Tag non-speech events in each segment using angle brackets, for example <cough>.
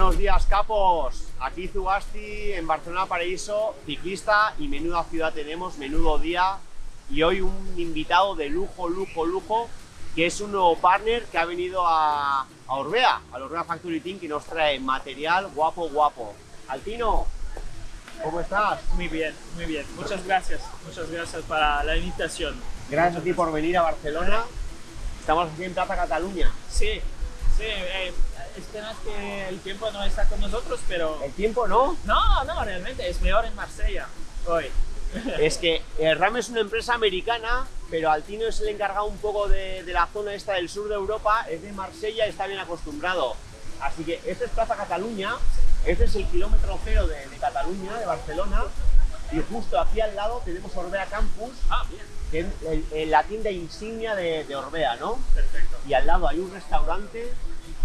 Buenos días, capos. Aquí Zugasti, en Barcelona Paraíso, ciclista y menuda ciudad tenemos, menudo día. Y hoy un invitado de lujo, lujo, lujo, que es un nuevo partner que ha venido a, a Orbea, al Orbea Factory Team, que nos trae material guapo, guapo. Altino, ¿cómo estás? Muy bien, muy bien. Muchas gracias. Muchas gracias para la invitación. Gracias a ti por venir a Barcelona. Estamos aquí en Plaza Cataluña. Sí, sí. Eh, es pena que el tiempo no está con nosotros, pero... ¿El tiempo no? No, no, realmente es mejor en Marsella hoy. <laughs> es que el RAM es una empresa americana, pero Altino es el encargado un poco de, de, la zona esta del sur de Europa, es de Marsella y está bien acostumbrado. Así que esta es Plaza Cataluña, este es el kilómetro cero de, de Cataluña, de Barcelona, y justo aquí al lado tenemos Orbea Campus, ah, bien. que es el, el, la tienda insignia de, de Orbea, ¿no? Perfecto. Y al lado hay un restaurante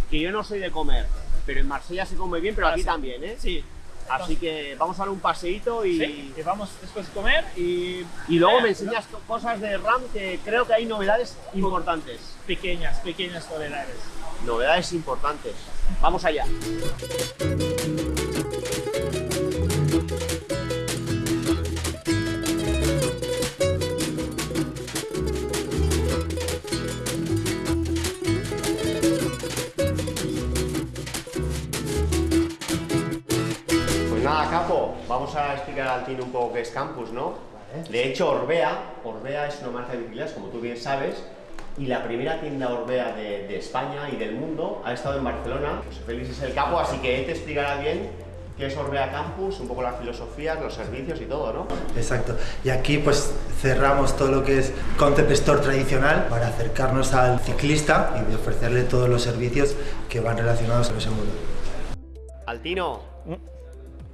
que yo no soy de comer, pero en Marsella se come bien, pero aquí sí. también, ¿eh? Sí. Así que vamos a dar un paseíto y, Sí, que vamos después a comer y... y luego me enseñas co- cosas de RAM que creo que hay novedades importantes. Pequeñas, pequeñas novedades. Novedades importantes. Vamos allá. Vamos a explicar al Tino un poco qué es Campus, ¿no? De hecho, Orbea, Orbea es una marca de bicicletas, como tú bien sabes, y la primera tienda Orbea de, de España y del mundo ha estado en Barcelona. José Félix es el capo, así que él te explicará bien qué es Orbea Campus, un poco las filosofías, los servicios y todo, ¿no? Exacto. Y aquí pues cerramos todo lo que es Concept Store tradicional para acercarnos al ciclista y de ofrecerle todos los servicios que van relacionados con ese mundo. Altino,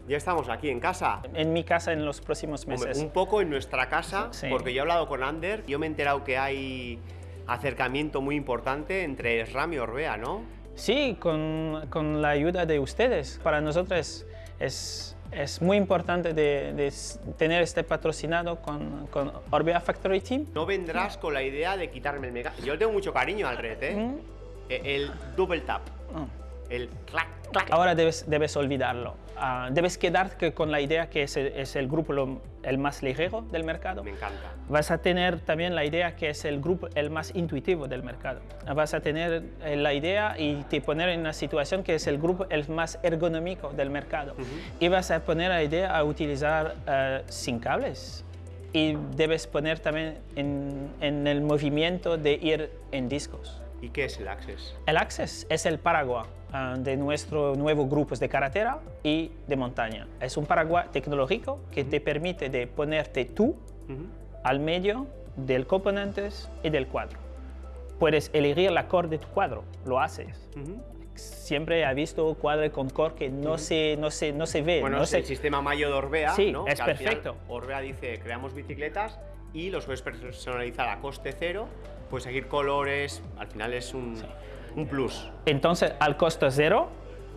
ya estamos aquí en casa. En mi casa en los próximos meses. un poco en nuestra casa, Sí. porque yo he hablado con Ander, yo me he enterado que hay acercamiento muy importante entre SRAM y Orbea, ¿no? Sí, con, con la ayuda de ustedes. Para nosotros es, es muy importante de, de tener este patrocinado con, con Orbea Factory Team. No vendrás con la idea de quitarme el mega... Yo le tengo mucho cariño al red, ¿eh? Eh, El double tap, Oh. El clac, clac. Ahora debes, debes olvidarlo. Ah, debes quedarte con la idea que es el, es el grupo lo- el más ligero del mercado. Me encanta. Vas a tener también la idea que es el grupo el más intuitivo del mercado. Vas a tener eh, la idea y te poner en una situación que es el grupo el más ergonómico del mercado. Y vas a poner la idea a utilizar eh, sin cables. Y debes poner también en, en el movimiento de ir en discos. ¿Y qué es el Access? El Access es el paraguas ah, de nuestro nuevo grupos de carretera y de montaña. Es un paraguas tecnológico que te permite de ponerte tú al medio del componentes y del cuadro. Puedes elegir la core de tu cuadro, lo haces. Siempre he visto cuadro con core que no, se, no, se, no se ve. Bueno, no es se- el sistema Mayo de Orbea, Sí, ¿no? es Que al final perfecto. Orbea dice, creamos bicicletas y los puedes personalizar a coste cero, puedes seguir colores, al final es un, un plus. Entonces, al costo cero,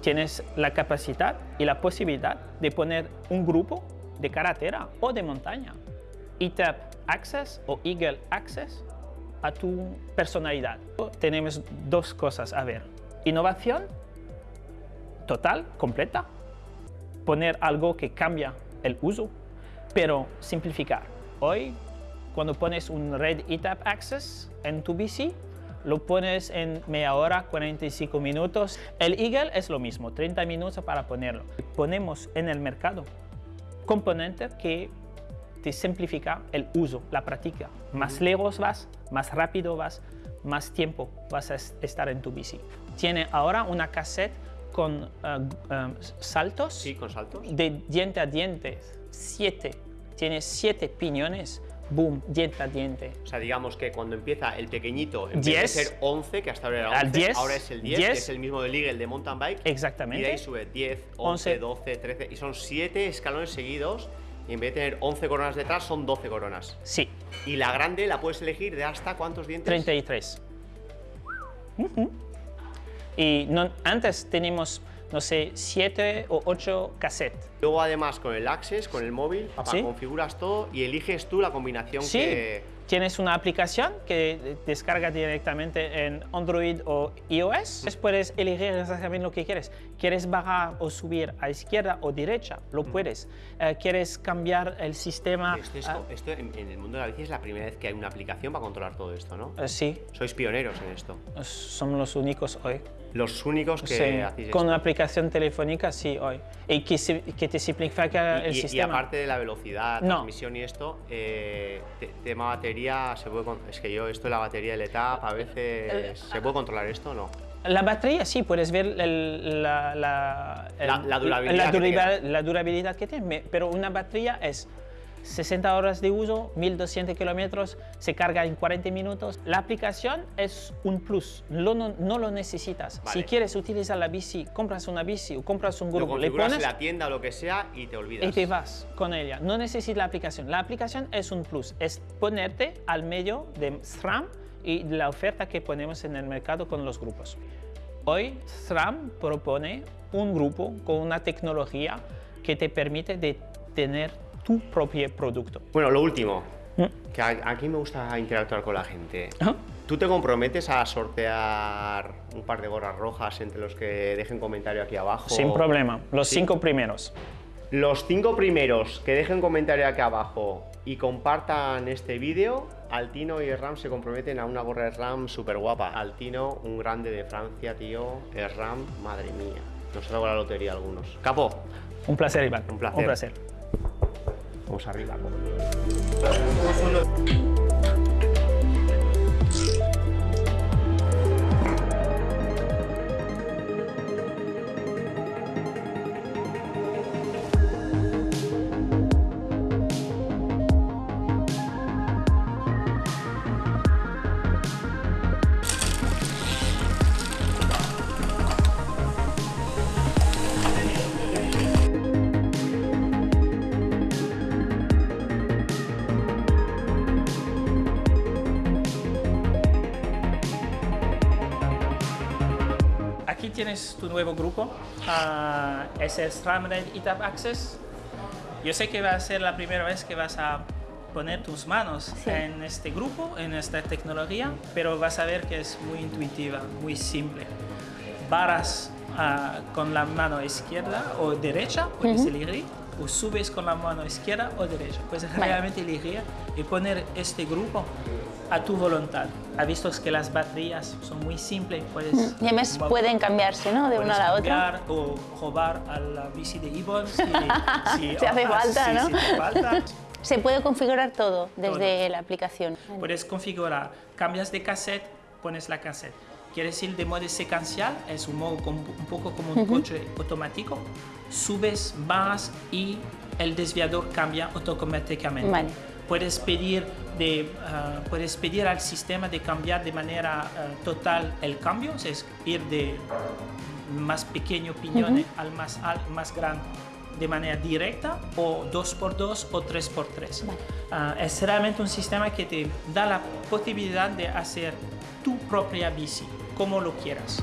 tienes la capacidad y la posibilidad de poner un grupo de carretera o de montaña. ETAP Access o Eagle Access a tu personalidad. Tenemos dos cosas a ver. Innovación total, completa. Poner algo que cambia el uso, pero simplificar. Hoy, cuando pones un Red ETAP Access en tu bici, lo pones en media hora, 45 minutos. El Eagle es lo mismo, 30 minutos para ponerlo. Ponemos en el mercado componentes que te simplifica el uso, la práctica. Más lejos vas, más rápido vas, más tiempo vas a es- estar en tu bici. Tiene ahora una cassette con eh, saltos Sí, con saltos. de diente a diente, siete. Tiene siete piñones, boom, diente a diente. O sea, digamos que cuando empieza el pequeñito, en vez Diez. de ser 11, que hasta ahora era 11, Al diez. ahora es el 10, Diez. que es el mismo del Eagle de mountain bike. Exactamente. Y de ahí sube 10, 11, 12, 13, y son 7 escalones seguidos. Y en vez de tener 11 coronas detrás, son 12 coronas. Sí, Y la grande la puedes elegir de hasta cuántos dientes? 33. Ujú. Y no- antes teníamos, no sé, 7 o 8 cassettes. Luego además con el Access, con el móvil, papá, ¿Sí? configuras todo y eliges tú la combinación Sí. que, Tienes una aplicación que descarga directamente en Android o iOS. Puedes elegir exactamente lo que quieres. ¿Quieres bajar o subir a izquierda o derecha? Lo Mm. puedes. Eh, ¿Quieres cambiar el sistema? Esto, es- Ah, esto en, en el mundo de la bici es la primera vez que hay una aplicación para controlar todo esto, ¿no? eh, sí, Sois pioneros en esto. somos los únicos hoy. Los únicos que Sí, hacéis con una aplicación telefónica, sí, hoy. Y que, se- que te simplifica Y- el y, y sistema. aparte de la velocidad, No. transmisión y esto, eh, te- tema batería, se puede es que yo esto de la batería del etap a veces se puede controlar esto o no. La batería sí, puedes ver el- la, la, el- La- la durabilidad la que durabil- la durabilidad que tiene, pero una batería es 60 horas de uso, 1200 kilómetros, se carga en 40 minutos. La aplicación es un plus, lo- no, no lo necesitas. Vale. Si quieres utilizar la bici, compras una bici o compras un Lo grupo, le pones la tienda o lo que sea y te olvidas. y te vas con ella. No necesitas la aplicación. La aplicación es un plus, es ponerte al medio de SRAM y la oferta que ponemos en el mercado con los grupos. Hoy SRAM propone un grupo con una tecnología que te permite de tener tu propio producto. Bueno, lo último, ¿Mm? que aquí me gusta interactuar con la gente. ¿Tú te comprometes a sortear un par de gorras rojas entre los que dejen comentario aquí abajo? Sin problema. Los Sí. cinco primeros. Los cinco primeros que dejen comentario aquí abajo y compartan este vídeo, Altino y Ram se comprometen a una gorra de Ram súper guapa. Altino, un grande de Francia, tío. Ram, madre mía. Nos traigo la lotería algunos. Capo, Un placer, Iván. Un placer. Un placer. Vamos arriba. Aquí tienes tu nuevo grupo, ah, es el SRAM Red ETAP Access. Yo sé que va a ser la primera vez que vas a poner tus manos Sí. en este grupo, en esta tecnología, pero vas a ver que es muy intuitiva, muy simple. Varas ah, con la mano izquierda o derecha, puedes elegir, o subes con la mano izquierda o derecha. Puedes Vale. realmente elegir y poner este grupo a tu voluntad. Ha visto que las baterías son muy simples, puedes Y además pueden cambiarse, ¿no? De una a la otra. o robar a la bici de Ibon si, <laughs> si, Si hace falta, ¿no? si te falta. <laughs> Se puede configurar todo desde la aplicación. Puedes configurar, cambias de cassette, pones la cassette. Quieres ir de modo secuencial, es un modo com- un poco como un coche automático. Subes, bajas y el desviador cambia automáticamente. Vale. Puedes pedir, de, ah, puedes pedir al sistema de cambiar de manera ah, total el cambio, o sea, es ir de más pequeño piñón al más, al más grande de manera directa o 2x2 o 3x3. Vale. Ah, es realmente un sistema que te da la posibilidad de hacer tu propia bici, como lo quieras.